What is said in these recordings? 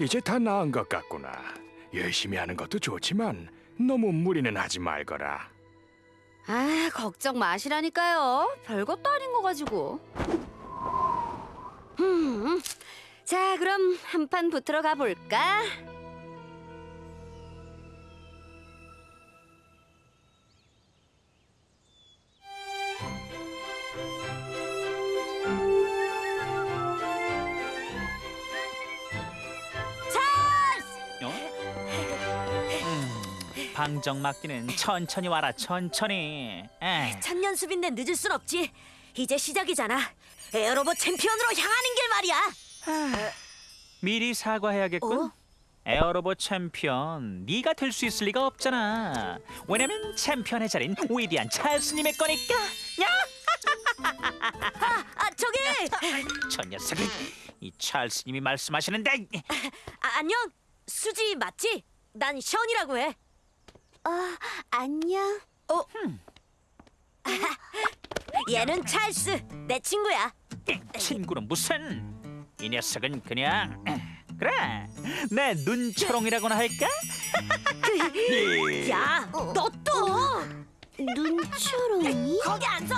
이제 다 나은 것 같구나. 열심히 하는 것도 좋지만 너무 무리는 하지 말거라. 아, 걱정 마시라니까요. 별것도 아닌 거 가지고. 음, 자, 그럼 한 판 붙으러 가볼까? 음, 방정 맞기는 천천히 와라 천천히. 에이, 첫 연습인데 늦을 순 없지. 이제 시작이잖아. 에어로보 챔피언으로 향하는 길 말이야. 미리 사과해야겠군. 어? 에어로보 챔피언, 네가 될 수 있을 리가 없잖아. 왜냐면 챔피언의 자리는 위대한 찰스님의 거니까. 야, 아 저기 저 녀석이 이 찰스님이 말씀하시는데 아, 안녕 수지 맞지? 난 션이라고 해. 어, 안녕. 어? 얘는 찰스 내 친구야. 친구는 무슨? 이 녀석은 그냥 그래 내 눈초롱이라고나 할까? 예. 야, 너 또? 눈초롱이? 거기 안 서?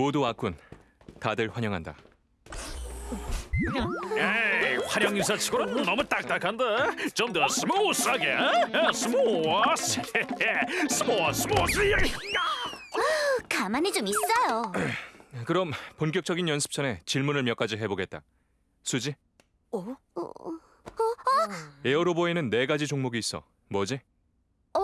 모두 왔군. 다들 환영한다. 에이, 환영 인사치고는 너무 딱딱한데 좀 더 smooth하게. 어, smooth, smooth, smooth. 가만히 좀 있어요. 그럼 본격적인 연습 전에 질문을 몇 가지 해보겠다. 수지, 어? 에어로보에는 네 가지 종목이 있어. 뭐지? 아,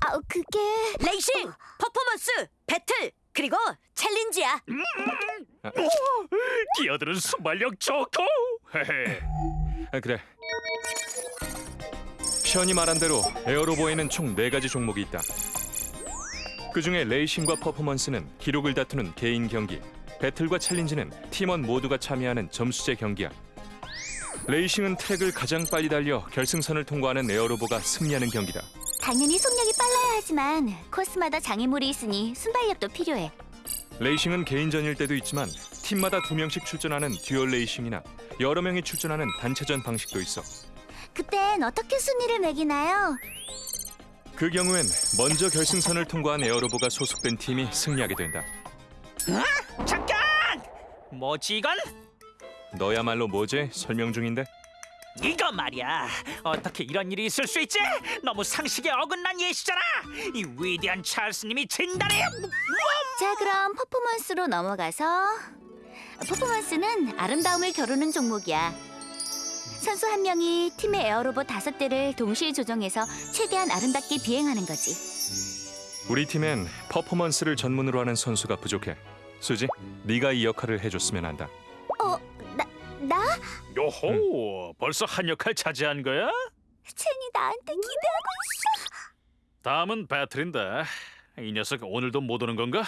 아, 그게 레이싱, 퍼포먼스, 배틀, 그리고 챌린지야. 끼어드는 순발력 좋고. 헤헤. 아, 그래. 션이 말한 대로 에어로보에는 총 네 가지 종목이 있다. 그 중에 레이싱과 퍼포먼스는 기록을 다투는 개인 경기, 배틀과 챌린지는 팀원 모두가 참여하는 점수제 경기야. 레이싱은 트랙을 가장 빨리 달려 결승선을 통과하는 에어로보가 승리하는 경기다. 당연히 속력이 하지만 코스마다 장애물이 있으니 순발력도 필요해. 레이싱은 개인전일 때도 있지만 팀마다 두 명씩 출전하는 듀얼 레이싱이나 여러 명이 출전하는 단체전 방식도 있어. 그땐 어떻게 순위를 매기나요? 그 경우엔 먼저 결승선을 통과한 에어로보가 소속된 팀이 승리하게 된다. 잠깐! 뭐지 이건? 너야말로 뭐지? 설명 중인데. 이거 말이야 어떻게 이런 일이 있을 수 있지? 너무 상식에 어긋난 예시잖아 이 위대한 찰스님이 진단해 자, 그럼 퍼포먼스로 넘어가서 퍼포먼스는 아름다움을 겨루는 종목이야. 선수 한 명이 팀의 에어로봇 다섯 대를 동시에 조정해서 최대한 아름답게 비행하는 거지. 우리 팀엔 퍼포먼스를 전문으로 하는 선수가 부족해. 수지, 네가 이 역할을 해줬으면 한다. 어, 나, 나? 요호, 벌써 한 역할 차지한 거야? 첸이 나한테 기대하고 있어. 다음은 배틀인데 이 녀석 오늘도 못 오는 건가?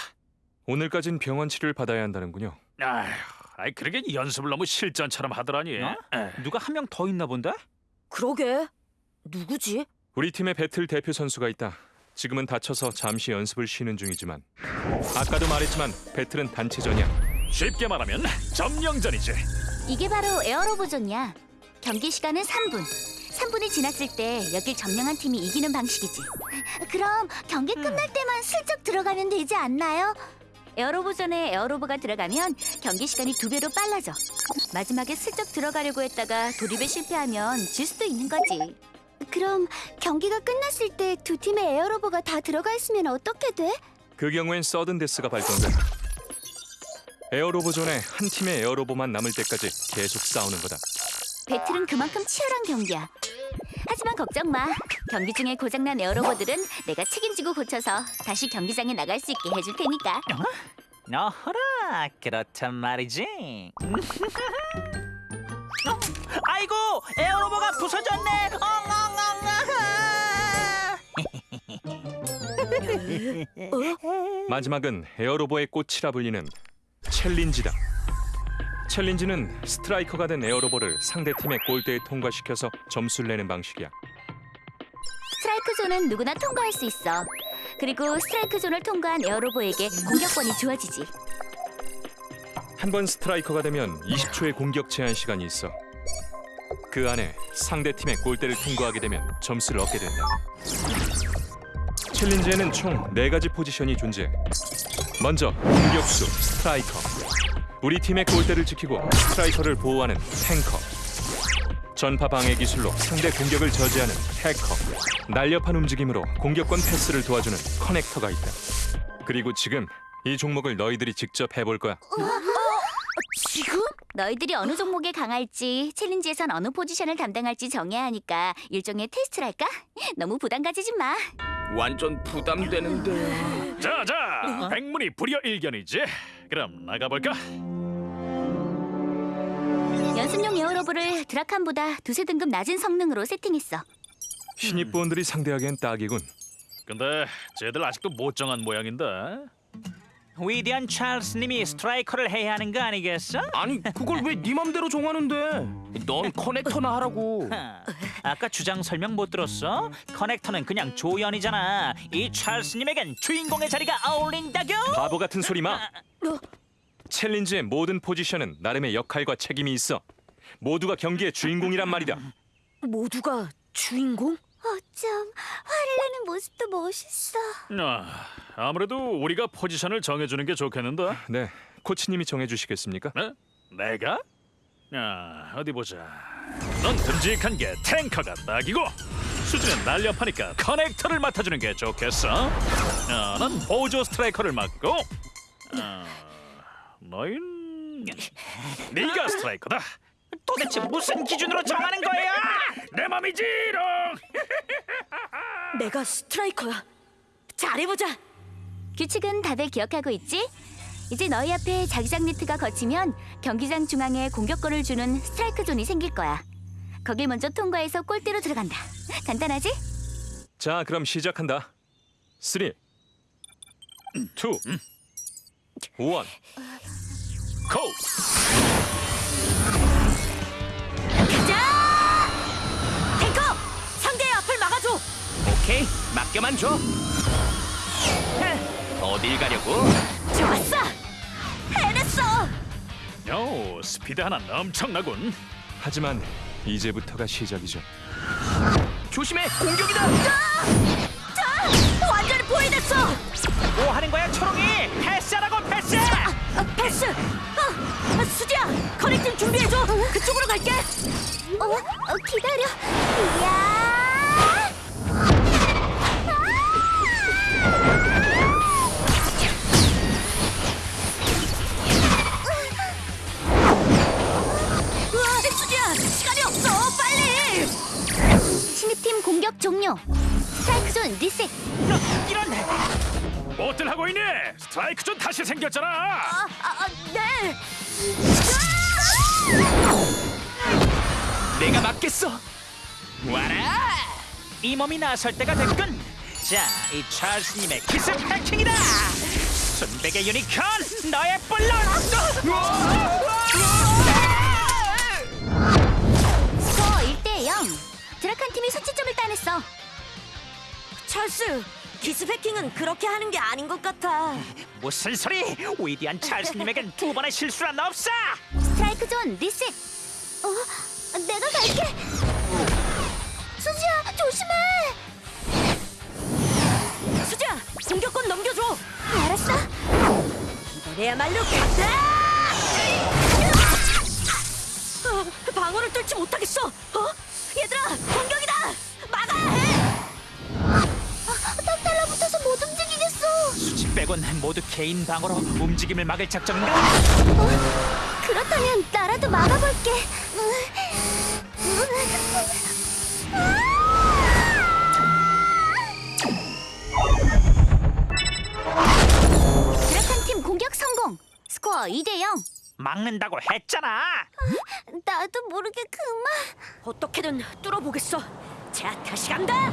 오늘까진 병원 치료를 받아야 한다는군요. 아휴, 아이 그러게 연습을 너무 실전처럼 하더라니. 어? 에. 누가 한 명 더 있나 본데? 그러게. 누구지? 우리 팀의 배틀 대표 선수가 있다. 지금은 다쳐서 잠시 연습을 쉬는 중이지만 아까도 말했지만 배틀은 단체전이야. 쉽게 말하면 점령전이지. 이게 바로 에어로봇존이야. 경기 시간은 3분. 3분이 지났을 때 여길 점령한 팀이 이기는 방식이지. 그럼 경기 끝날 때만 슬쩍 들어가면 되지 않나요? 에어로봇존에 에어로봇가 들어가면 경기 시간이 두 배로 빨라져. 마지막에 슬쩍 들어가려고 했다가 도립에 실패하면 질 수도 있는 거지. 그럼 경기가 끝났을 때 두 팀의 에어로버가 다 들어가 있으면 어떻게 돼? 그 경우엔 서든 데스가 발동된다. 에어로보 존에 한 팀의 에어로보만 남을 때까지 계속 싸우는 거다. 배틀은 그만큼 치열한 경기야. 하지만 걱정 마. 경기 중에 고장난 에어로보들은 내가 책임지고 고쳐서 다시 경기장에 나갈 수 있게 해줄 테니까. 어허라 그렇단 말이지 어? 아이고 에어로보가 부서졌네 엉엉엉엉 마지막은 에어로보의 꽃이라 불리는 챌린지다. 챌린지는 스트라이커가 된 에어로보를 상대 팀의 골대에 통과시켜서 점수를 내는 방식이야. 스트라이크 존은 누구나 통과할 수 있어. 그리고 스트라이크 존을 통과한 에어로보에게 공격권이 주어지지. 한 번 스트라이커가 되면 20초의 공격 제한 시간이 있어. 그 안에 상대 팀의 골대를 통과하게 되면 점수를 얻게 된다. 챌린지에는 총 네가지 포지션이 존재. 먼저 공격수 스트라이커. 우리 팀의 골대를 지키고 스트라이커를 보호하는 탱커. 전파 방해 기술로 상대 공격을 저지하는 해커. 날렵한 움직임으로 공격권 패스를 도와주는 커넥터가 있다. 그리고 지금 이 종목을 너희들이 직접 해볼 거야. 지금? 너희들이 어느 종목에 강할지 챌린지에선 어느 포지션을 담당할지 정해야 하니까 일종의 테스트랄까? 너무 부담 가지지 마. 완전 부담되는데. 자자 백문이 불여 일견이지 그럼 나가볼까 연습용 에어로브를 드라칸보다 두세 등급 낮은 성능으로 세팅했어. 신입부원들이 상대하기엔 딱이군. 근데 쟤들 아직도 못 정한 모양인데 위대한 찰스님이 스트라이커를 해야 하는 거 아니겠어? 아니 그걸 왜 네 맘대로 정하는데? 넌 커넥터나 하라고. 하, 아까 주장 설명 못 들었어? 커넥터는 그냥 조연이잖아. 이 찰스님에겐 주인공의 자리가 어울린다고? 바보 같은 소리 마. 챌린지의 모든 포지션은 나름의 역할과 책임이 있어. 모두가 경기의 주인공이란 말이다. 모두가 주인공? 어쩜 화를 내는 모습도 멋있어. 아, 아무래도 우리가 포지션을 정해주는 게 좋겠는데 네, 코치님이 정해주시겠습니까? 네? 내가? 아, 어디 보자 넌 듬직한 게 탱커가 딱이고 수지는 날렵하니까 커넥터를 맡아주는 게 좋겠어 아, 난 보조 스트라이커를 맡고 아, 너흰 네가 스트라이커다 도대체 무슨 기준으로 정하는 거야? 내 맘이지롱 내가 스트라이커야. 잘해보자. 규칙은 다들 기억하고 있지? 이제 너희 앞에 자기장 네트가 거치면 경기장 중앙에 공격권을 주는 스트라이크 존이 생길 거야. 거길 먼저 통과해서 골대로 들어간다. 간단하지? 자, 그럼 시작한다. 3, 2, 1. 고! 가자! 탱커! 상대의 앞을 막아줘! 오케이 맡겨만 줘. 어딜 가려고? 좋았어! 해냈어! 오, 스피드 하나 엄청나군 하지만 이제부터가 시작이죠. 조심해 공격이다. 완전히 포위됐어! 뭐 하는 거야 초롱이? 패스하라고 패스! 아, 패스! 어, 아, 수지야! 커넥팅 준비해줘! 그쪽으로 갈게! 어, 어 기다려. 이야! 스트라이크 존 다시 생겼잖아 아, 아, 네! 내가 맡겠어. 와라. 이 몸이 나설 때가 됐군. 자, 이 찰스님의 기습 해킹이다. 순백의 유니콘, 너의 볼은. 스코어 1대 0. 드라칸 팀이 선취점을 따냈어. 찰스! 기습 해킹은 그렇게 하는 게 아닌 것 같아. 무슨 소리? 위대한 찰스님에겐 두 번의 실수란 없어. 스트라이크 존 리셋. 어, 내가 갈게. 수지야, 조심해. 수지야! 공격권 넘겨줘! 알았어. 이번에야말로 간다! 아, 방어를 뚫지 못하겠어! 어? 얘들아! 공격 빼곤 모두 개인 방어로 움직임을 막을 작전인가? 그렇다면 나라도 막아볼게. 드라칸 팀 공격 성공. 스코어 2대 0. 막는다고 했잖아. 나도 모르게 그만. 어떻게든 뚫어보겠어! 자, 다시 간다!